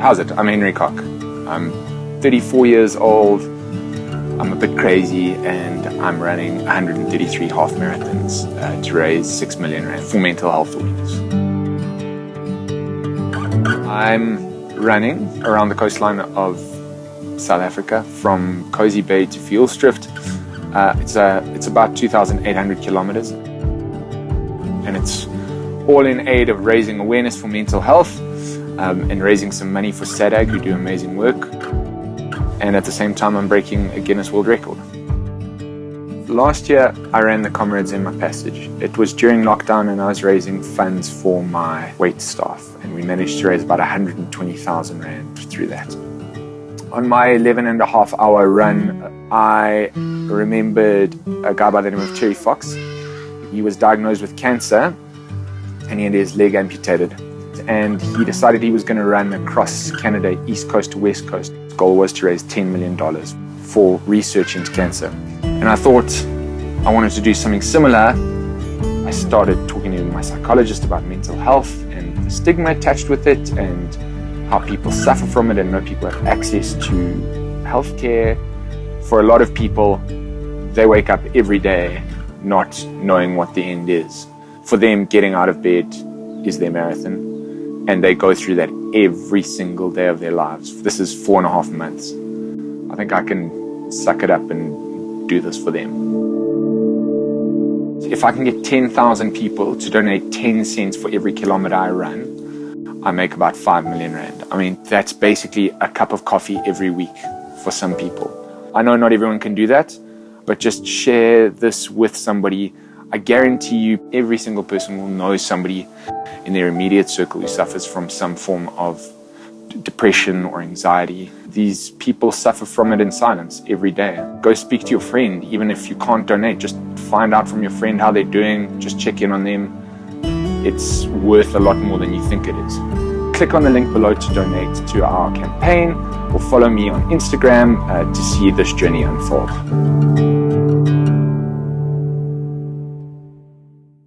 How's it? I'm Henry Cock. I'm 34 years old. I'm a bit crazy and I'm running 133 half marathons uh, to raise 6 million rand for mental health awareness. I'm running around the coastline of South Africa from Kosi Bay to Vielstrift. Uh, it's, uh, it's about 2,800 kilometers and it's all in aid of raising awareness for mental health um, and raising some money for SADAG who do amazing work and at the same time I'm breaking a Guinness World Record. Last year I ran the Comrades in my passage. It was during lockdown and I was raising funds for my wait staff and we managed to raise about 120,000 Rand through that. On my 11 and a half hour run I remembered a guy by the name of Terry Fox. He was diagnosed with cancer and he had his leg amputated and he decided he was going to run across Canada, east coast to west coast. His goal was to raise $10 million for research into cancer. And I thought I wanted to do something similar. I started talking to my psychologist about mental health and the stigma attached with it and how people suffer from it and no people have access to healthcare. For a lot of people, they wake up every day not knowing what the end is. For them, getting out of bed is their marathon and they go through that every single day of their lives. This is four and a half months. I think I can suck it up and do this for them. If I can get 10,000 people to donate 10 cents for every kilometer I run, I make about 5 million rand. I mean, that's basically a cup of coffee every week for some people. I know not everyone can do that, but just share this with somebody. I guarantee you every single person will know somebody in their immediate circle who suffers from some form of depression or anxiety. These people suffer from it in silence every day. Go speak to your friend, even if you can't donate, just find out from your friend how they're doing, just check in on them. It's worth a lot more than you think it is. Click on the link below to donate to our campaign or follow me on Instagram uh, to see this journey unfold.